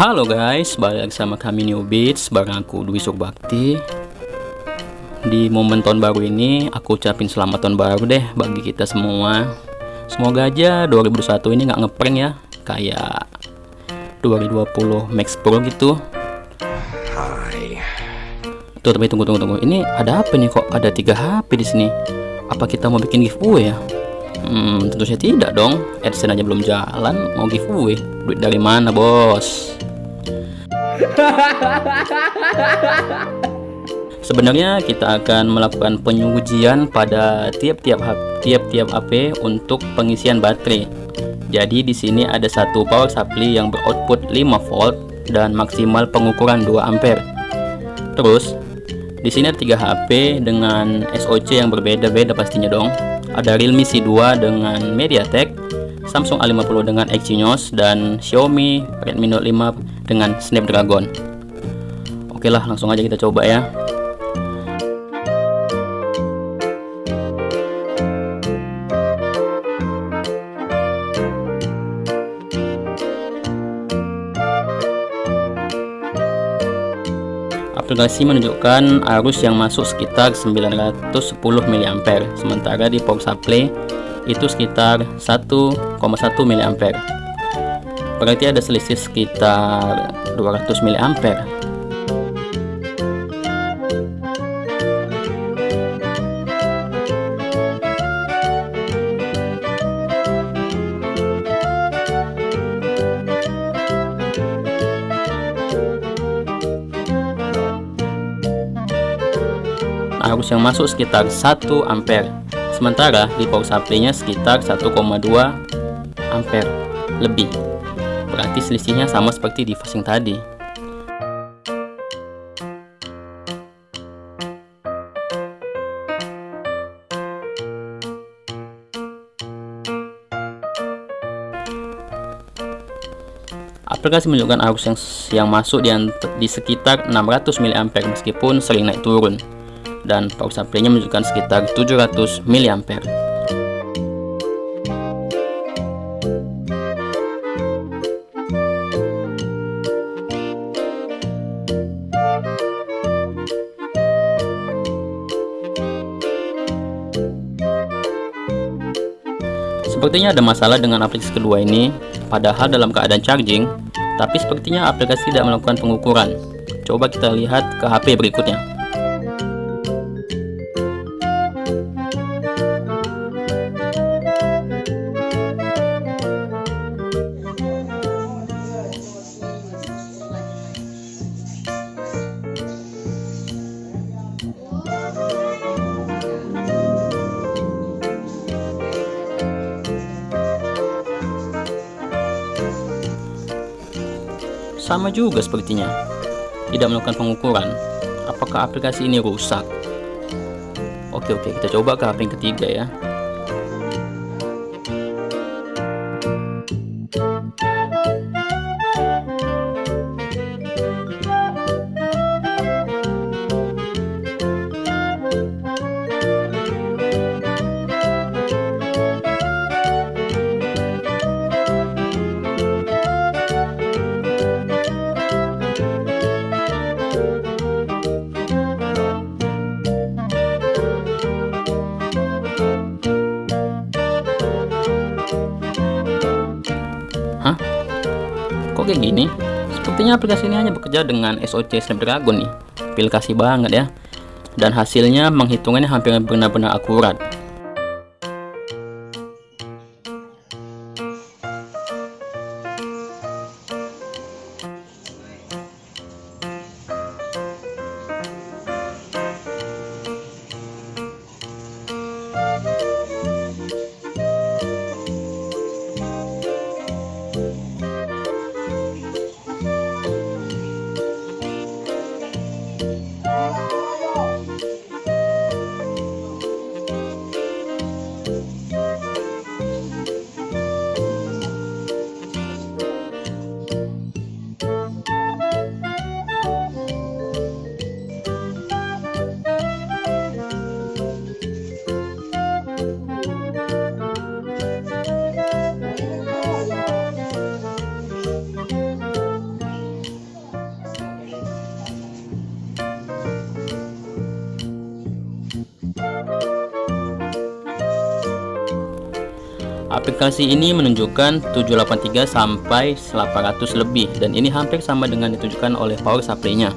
Halo guys, balik lagi sama kami New Beats bareng aku Dwi Surbakti. Di momen tahun baru ini aku ucapin selamat tahun baru deh bagi kita semua. Semoga aja 2021 ini nggak ngeprank ya, kayak 2020 Max Pro gitu. Hai. Tuh tapi tunggu tunggu tunggu. Ini ada apa nih kok ada tiga HP di sini? Apa kita mau bikin giveaway ya? Hmm, tentu saja tidak dong. AdSense aja belum jalan, mau giveaway. Duit dari mana, Bos? Sebenarnya kita akan melakukan pengujian pada tiap-tiap tiap-tiap HP untuk pengisian baterai. Jadi di sini ada satu power supply yang beroutput 5 volt dan maksimal pengukuran 2 ampere. Terus di sini ada 3 HP dengan SoC yang berbeda-beda pastinya dong ada Realme C2 dengan MediaTek, Samsung A50 dengan Exynos, dan Xiaomi Redmi Note 5 dengan Snapdragon. Oke lah, langsung aja kita coba ya. aplikasi menunjukkan arus yang masuk sekitar 910 mA sementara di power supply itu sekitar 1,1 mA berarti ada selisih sekitar 200 mA arus yang masuk sekitar 1 ampere. Sementara di power supply-nya sekitar 1,2 ampere lebih berarti selisihnya sama seperti di fasing tadi aplikasi menunjukkan arus yang, yang masuk di, di sekitar 600 mA meskipun sering naik turun dan power supply-nya menunjukkan sekitar 700 mA. Sepertinya ada masalah dengan aplikasi kedua ini, padahal dalam keadaan charging, tapi sepertinya aplikasi tidak melakukan pengukuran. Coba kita lihat ke HP berikutnya. Sama juga sepertinya. Tidak melakukan pengukuran. Apakah aplikasi ini rusak? Oke oke, kita coba ke yang ketiga ya. Kayak gini. Sepertinya aplikasi ini hanya bekerja dengan SoC Snapdragon nih. Aplikasi banget ya. Dan hasilnya menghitungannya hampir benar-benar akurat aplikasi ini menunjukkan 783 sampai 800 lebih dan ini hampir sama dengan ditunjukkan oleh power supply-nya.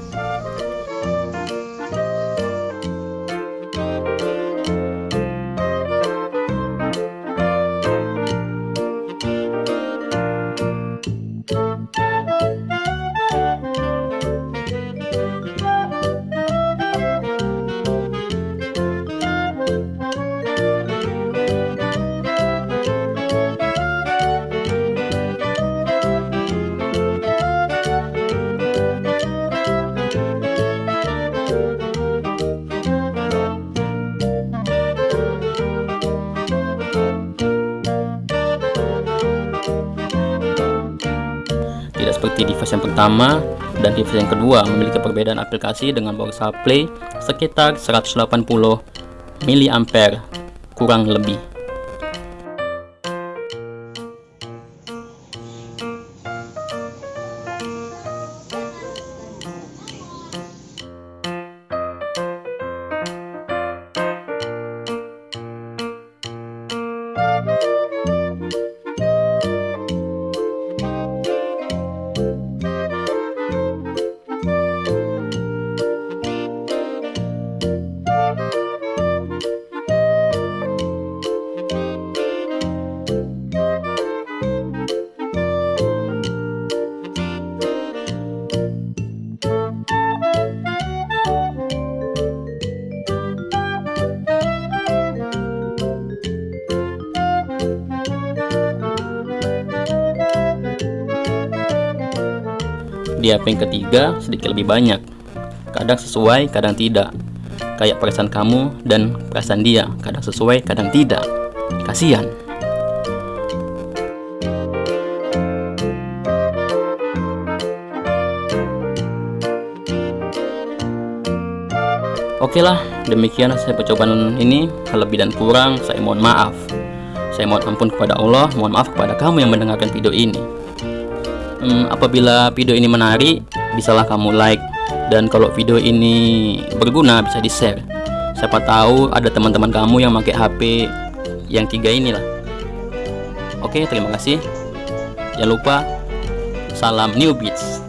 Seperti device yang pertama dan device yang kedua memiliki perbedaan aplikasi dengan power supply sekitar 180 mA kurang lebih di HP yang ketiga sedikit lebih banyak. Kadang sesuai kadang tidak. Kayak perasaan kamu dan perasaan dia. Kadang sesuai kadang tidak. Kasihan. Oke lah, demikian hasil percobaan ini. Lebih dan kurang, saya mohon maaf. Saya mohon ampun kepada Allah, mohon maaf kepada kamu yang mendengarkan video ini hmm, apabila video ini menarik bisalah kamu like. Dan kalau video ini berguna bisa di share siapa tahu ada teman-teman kamu yang pakai HP yang tiga inilah. Oke terima kasih. Jangan lupa salam new beats